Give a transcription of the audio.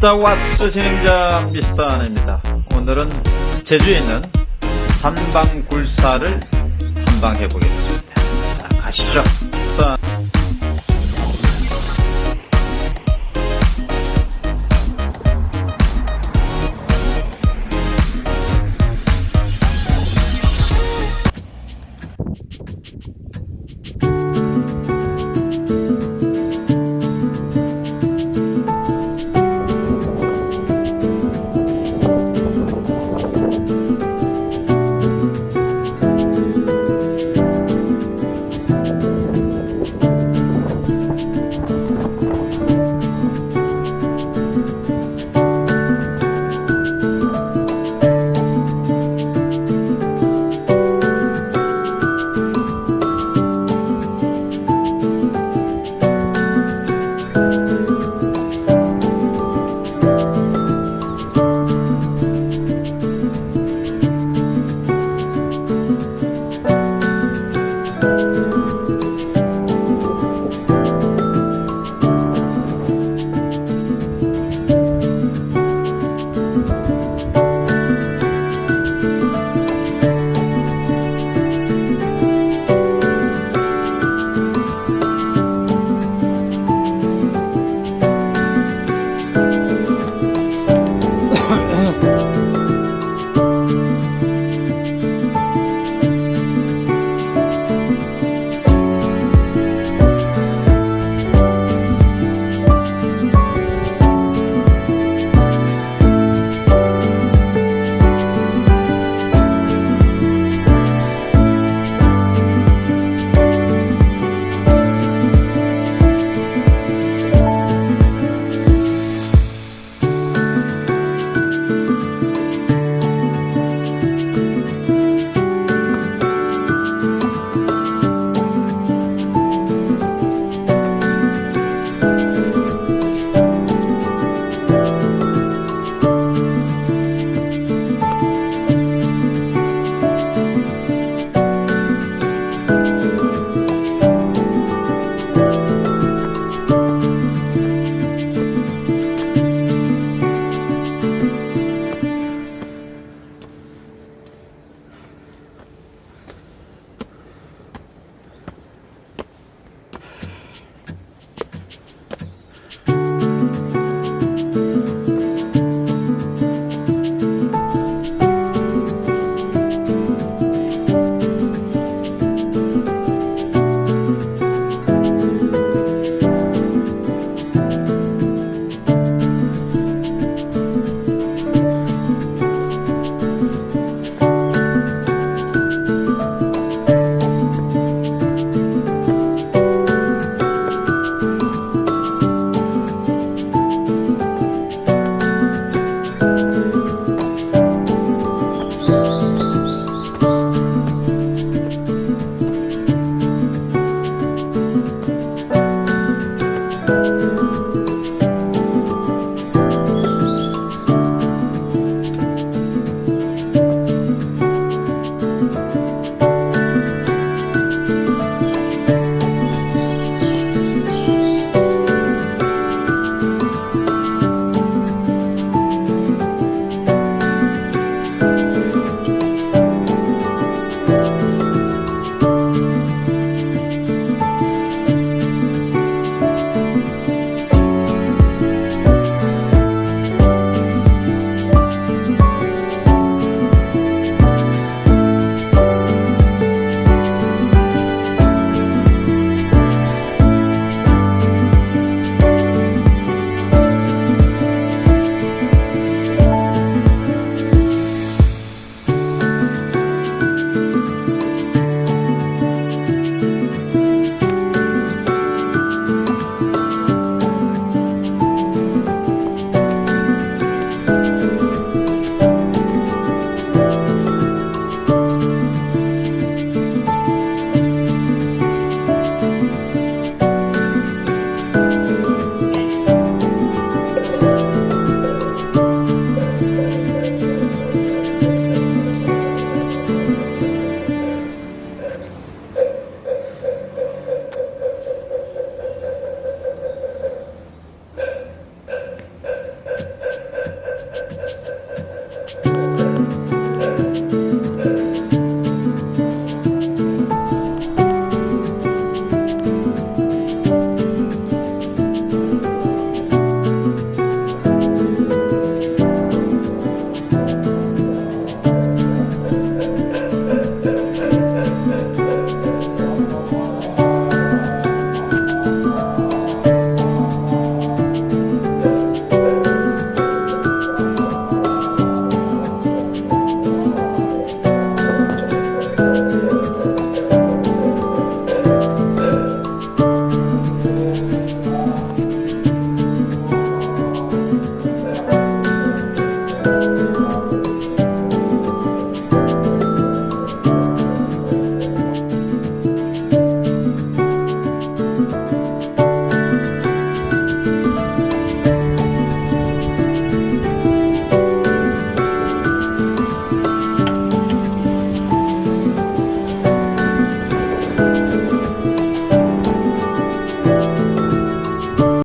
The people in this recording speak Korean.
미스터 왓츠 진행자 미스터 안입니다. 오늘은 제주에 있는 삼방굴사를 탐방해 보겠습니다. 자, 가시죠.